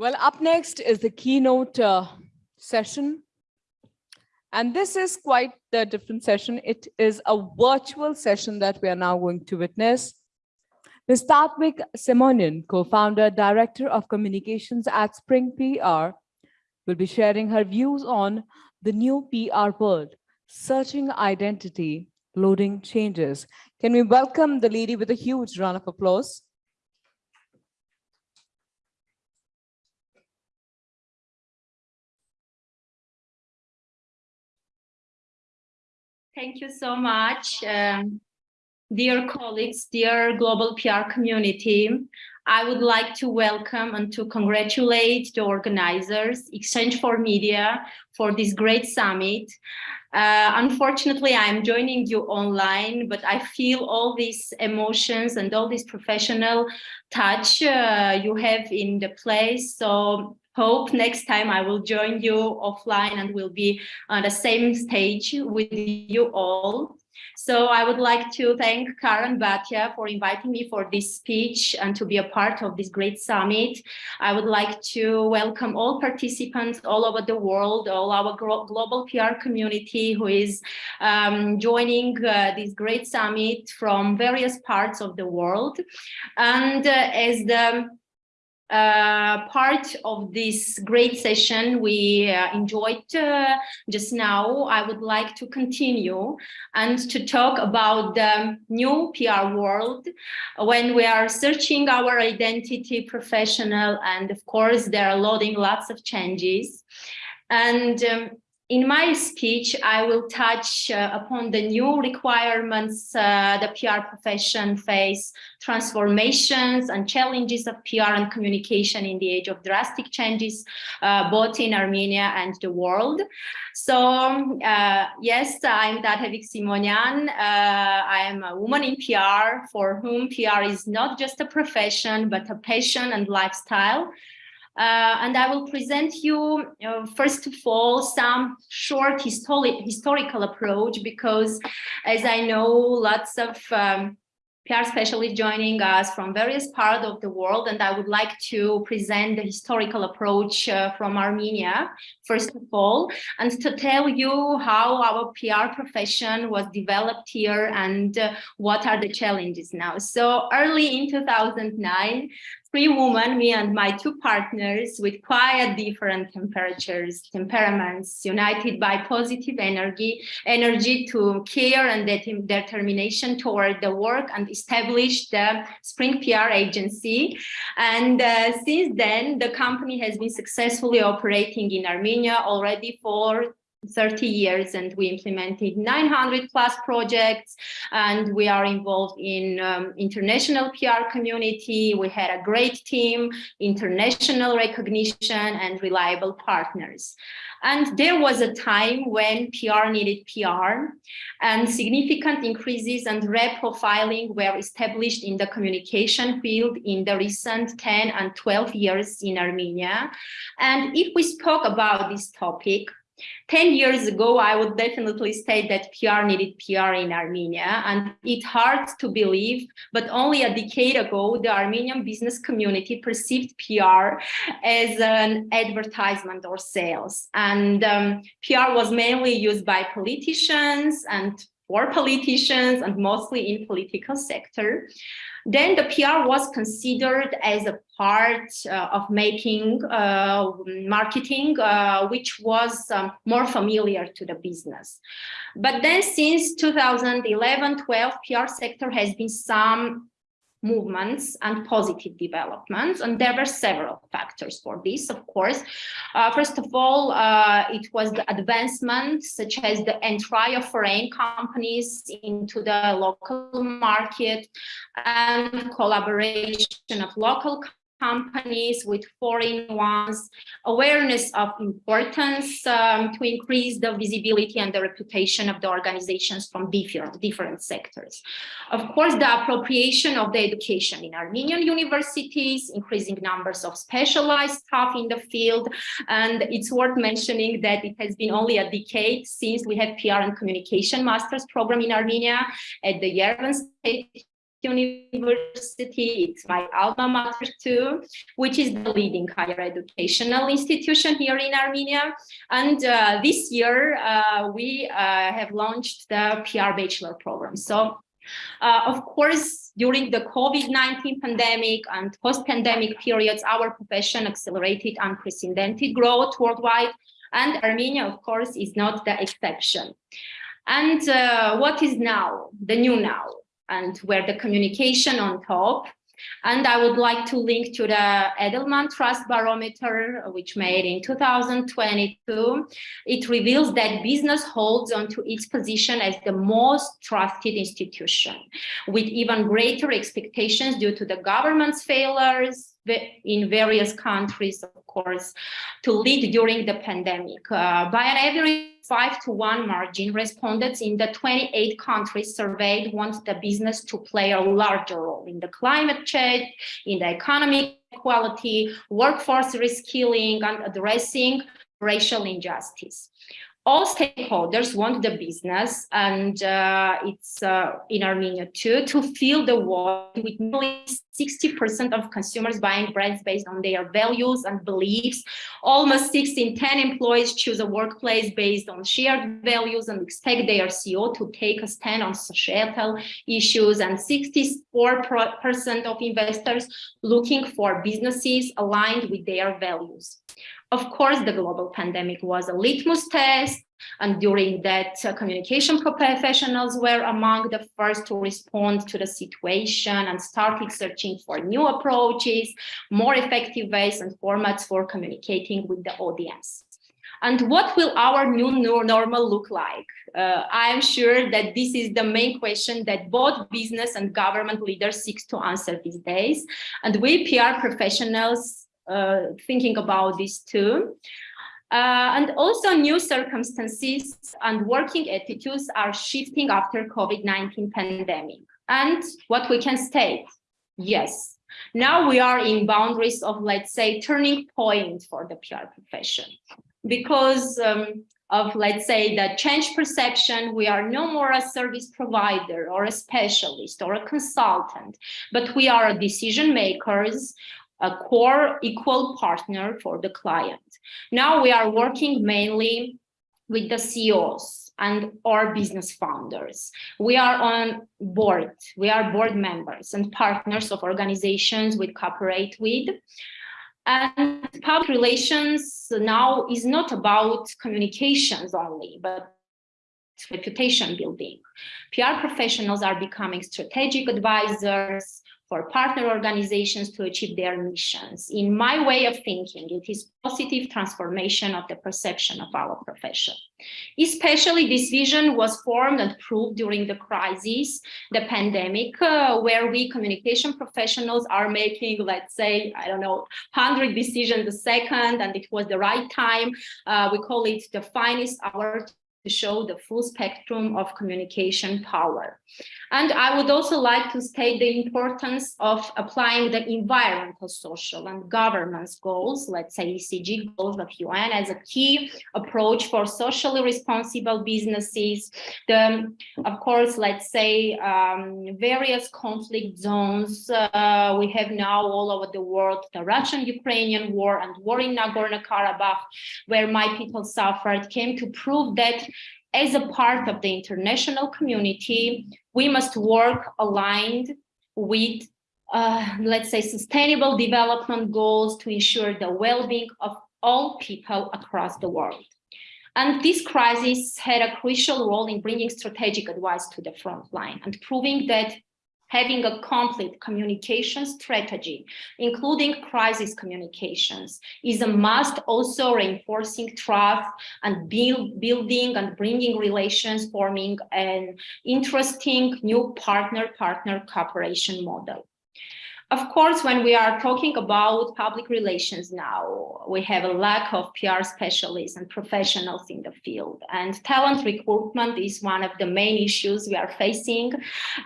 Well, up next is the keynote uh, session. And this is quite the different session. It is a virtual session that we are now going to witness. Ms. Tatvik Simonian, co-founder, director of communications at Spring PR, will be sharing her views on the new PR world, searching identity, loading changes. Can we welcome the lady with a huge round of applause? Thank you so much. Um, dear colleagues, dear global PR community, I would like to welcome and to congratulate the organizers, Exchange for Media, for this great summit. Uh, unfortunately, I'm joining you online, but I feel all these emotions and all this professional touch uh, you have in the place. So hope next time I will join you offline and will be on the same stage with you all. So I would like to thank Karen Bhatia for inviting me for this speech and to be a part of this great summit. I would like to welcome all participants all over the world, all our global PR community who is um, joining uh, this great summit from various parts of the world. And uh, as the uh, part of this great session we uh, enjoyed uh, just now, I would like to continue and to talk about the new PR world when we are searching our identity professional and of course there are loading lots of changes. And um, in my speech, I will touch uh, upon the new requirements uh, the PR profession face, transformations and challenges of PR and communication in the age of drastic changes, uh, both in Armenia and the world. So uh, yes, I'm Tatvik Simonian. Uh, I am a woman in PR for whom PR is not just a profession, but a passion and lifestyle. Uh, and I will present you, first of all, some short histori historical approach, because as I know, lots of um, PR specialists joining us from various parts of the world, and I would like to present the historical approach uh, from Armenia, first of all, and to tell you how our PR profession was developed here and uh, what are the challenges now. So early in 2009, three women, me and my two partners with quite different temperatures, temperaments, united by positive energy, energy to care and determination toward the work and established the Spring PR agency. And uh, since then, the company has been successfully operating in Armenia already for 30 years and we implemented 900 plus projects and we are involved in um, international PR community. We had a great team, international recognition and reliable partners. And there was a time when PR needed PR and significant increases and reprofiling were established in the communication field in the recent 10 and 12 years in Armenia. And if we spoke about this topic, 10 years ago, I would definitely state that PR needed PR in Armenia, and it's hard to believe, but only a decade ago, the Armenian business community perceived PR as an advertisement or sales. And um, PR was mainly used by politicians and for politicians and mostly in political sector. Then the PR was considered as a part uh, of making uh, marketing, uh, which was um, more familiar to the business. But then since 2011-12, PR sector has been some movements and positive developments. And there were several factors for this, of course. Uh, first of all, uh, it was the advancement, such as the entry of foreign companies into the local market and collaboration of local companies with foreign ones, awareness of importance um, to increase the visibility and the reputation of the organizations from different, different sectors. Of course, the appropriation of the education in Armenian universities, increasing numbers of specialized staff in the field, and it's worth mentioning that it has been only a decade since we have PR and communication master's program in Armenia at the Yerevan State University, it's my alma mater too, which is the leading higher educational institution here in Armenia. And uh, this year, uh, we uh, have launched the PR Bachelor program. So uh, of course, during the COVID-19 pandemic and post-pandemic periods, our profession accelerated unprecedented growth worldwide, and Armenia, of course, is not the exception. And uh, what is now, the new now, and where the communication on top and I would like to link to the Edelman Trust Barometer, which made in 2022. It reveals that business holds onto its position as the most trusted institution, with even greater expectations due to the government's failures, in various countries, of course, to lead during the pandemic. Uh, by an average five to one margin, respondents in the 28 countries surveyed want the business to play a larger role in the climate change, in the economic equality, workforce reskilling, and addressing racial injustice all stakeholders want the business and uh, it's uh, in Armenia too to fill the void with nearly 60% of consumers buying brands based on their values and beliefs. Almost 6 in 10 employees choose a workplace based on shared values and expect their CEO to take a stand on societal issues and 64% of investors looking for businesses aligned with their values. Of course, the global pandemic was a litmus test, and during that, uh, communication professionals were among the first to respond to the situation and started searching for new approaches, more effective ways and formats for communicating with the audience. And what will our new normal look like? Uh, I'm sure that this is the main question that both business and government leaders seek to answer these days. And we PR professionals thinking about this too. Uh, and also new circumstances and working attitudes are shifting after COVID-19 pandemic. And what we can state, yes, now we are in boundaries of, let's say, turning point for the PR profession. Because um, of, let's say, the change perception, we are no more a service provider or a specialist or a consultant, but we are decision makers a core equal partner for the client. Now we are working mainly with the CEOs and our business founders. We are on board, we are board members and partners of organizations we cooperate with. And public relations now is not about communications only, but reputation building. PR professionals are becoming strategic advisors, for partner organizations to achieve their missions. In my way of thinking, it is positive transformation of the perception of our profession. Especially this vision was formed and proved during the crisis, the pandemic, uh, where we communication professionals are making, let's say, I don't know, 100 decisions a second, and it was the right time. Uh, we call it the finest hour to show the full spectrum of communication power. And I would also like to state the importance of applying the environmental, social and governance goals, let's say ESG goals of UN as a key approach for socially responsible businesses. The, of course, let's say um, various conflict zones uh, we have now all over the world, the Russian-Ukrainian war and war in Nagorno-Karabakh, where my people suffered, came to prove that as a part of the international community, we must work aligned with, uh, let's say, sustainable development goals to ensure the well-being of all people across the world. And this crisis had a crucial role in bringing strategic advice to the front line and proving that having a complete communication strategy, including crisis communications, is a must also reinforcing trust and build, building and bringing relations, forming an interesting new partner-partner cooperation model. Of course, when we are talking about public relations now, we have a lack of PR specialists and professionals in the field. And talent recruitment is one of the main issues we are facing,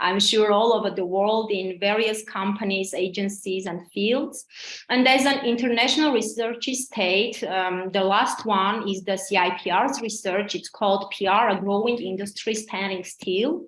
I'm sure all over the world in various companies, agencies and fields. And as an international research state, um, the last one is the CIPR's research. It's called PR, a growing industry standing still.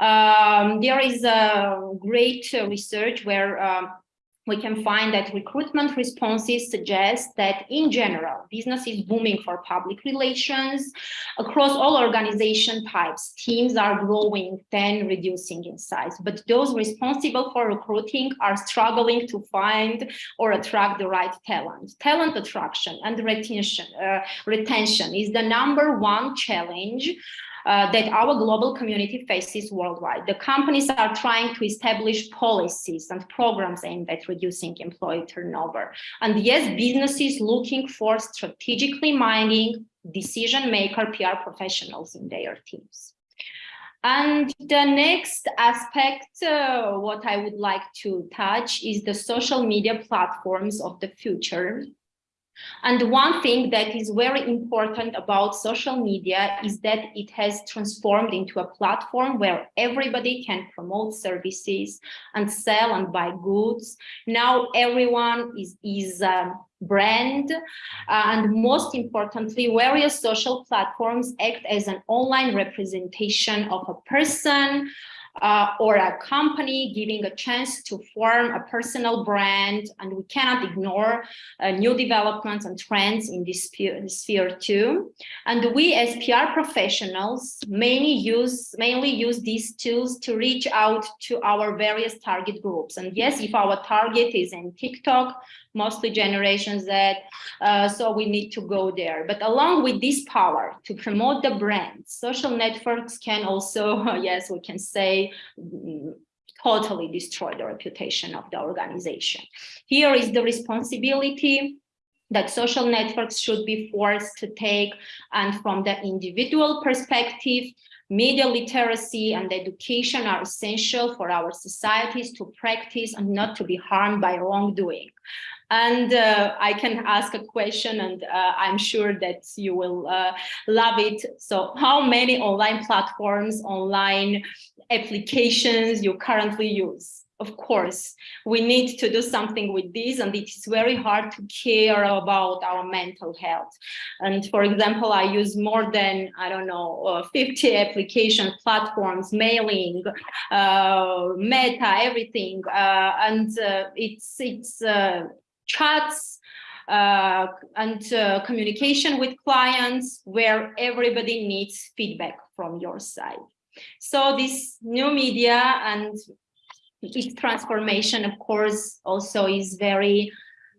Um, there is a great uh, research where um, we can find that recruitment responses suggest that in general, business is booming for public relations across all organization types. Teams are growing, then reducing in size, but those responsible for recruiting are struggling to find or attract the right talent. Talent attraction and retention, uh, retention is the number one challenge uh, that our global community faces worldwide. The companies are trying to establish policies and programs aimed at reducing employee turnover. And yes, businesses looking for strategically minding decision maker PR professionals in their teams. And the next aspect, uh, what I would like to touch is the social media platforms of the future. And one thing that is very important about social media is that it has transformed into a platform where everybody can promote services and sell and buy goods. Now everyone is, is a brand. Uh, and most importantly, various social platforms act as an online representation of a person, uh, or a company giving a chance to form a personal brand and we cannot ignore uh, new developments and trends in this sphere, too. And we as PR professionals mainly use mainly use these tools to reach out to our various target groups. And yes if our target is in TikTok mostly Generation Z. Uh, so we need to go there. But along with this power to promote the brand, social networks can also, yes, we can say, mm, totally destroy the reputation of the organization. Here is the responsibility that social networks should be forced to take and from the individual perspective media literacy and education are essential for our societies to practice and not to be harmed by wrongdoing and uh, I can ask a question and uh, I'm sure that you will uh, love it. So how many online platforms, online applications you currently use? Of course, we need to do something with this and it is very hard to care about our mental health. And for example, I use more than, I don't know, uh, 50 application platforms, mailing, uh, meta, everything. Uh, and it's, it's chats uh, and uh, communication with clients where everybody needs feedback from your side. So this new media and its transformation, of course, also is very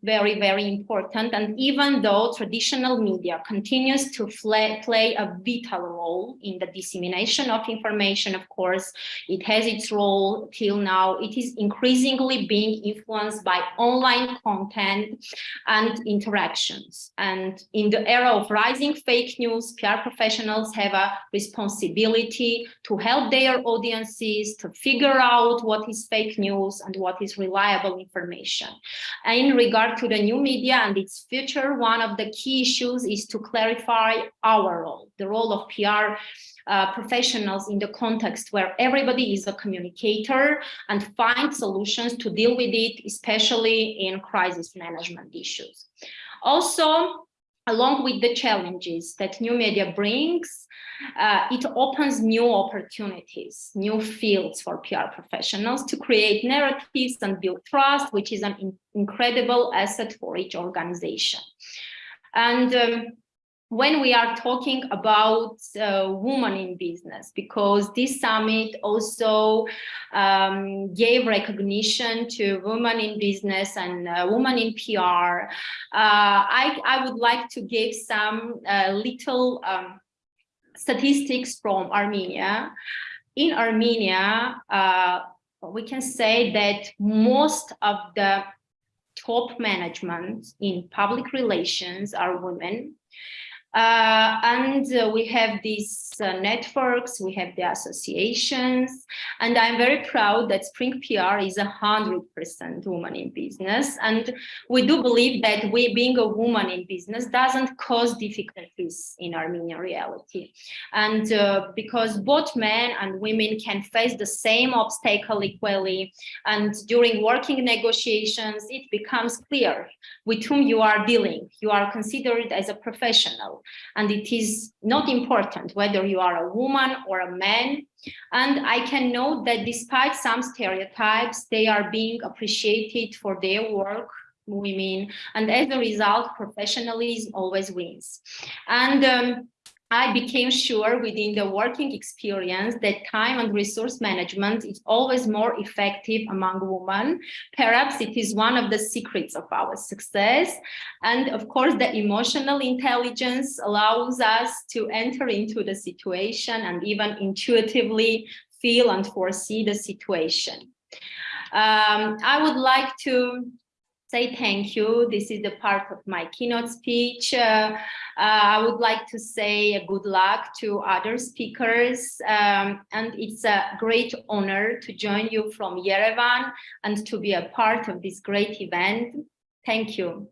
very, very important. And even though traditional media continues to play a vital role in the dissemination of information, of course, it has its role till now. It is increasingly being influenced by online content and interactions. And in the era of rising fake news, PR professionals have a responsibility to help their audiences to figure out what is fake news and what is reliable information. In regard to the new media and its future, one of the key issues is to clarify our role, the role of PR uh, professionals in the context where everybody is a communicator and find solutions to deal with it, especially in crisis management issues. Also, along with the challenges that new media brings, uh, it opens new opportunities, new fields for PR professionals to create narratives and build trust, which is an in incredible asset for each organization. And um, when we are talking about uh, women in business, because this summit also um, gave recognition to women in business and uh, women in PR, uh, I, I would like to give some uh, little um, statistics from Armenia. In Armenia, uh, we can say that most of the top management in public relations are women. Uh, and uh, we have these uh, networks, we have the associations, and I'm very proud that Spring PR is hundred percent woman in business. And we do believe that we being a woman in business doesn't cause difficulties in Armenian reality. And uh, because both men and women can face the same obstacle equally, and during working negotiations, it becomes clear with whom you are dealing. You are considered as a professional and it is not important whether you are a woman or a man. And I can note that despite some stereotypes, they are being appreciated for their work women and as a result professionalism always wins and um, I became sure within the working experience that time and resource management is always more effective among women. Perhaps it is one of the secrets of our success. And of course, the emotional intelligence allows us to enter into the situation and even intuitively feel and foresee the situation. Um, I would like to say thank you. This is the part of my keynote speech. Uh, uh, I would like to say good luck to other speakers. Um, and it's a great honor to join you from Yerevan and to be a part of this great event. Thank you.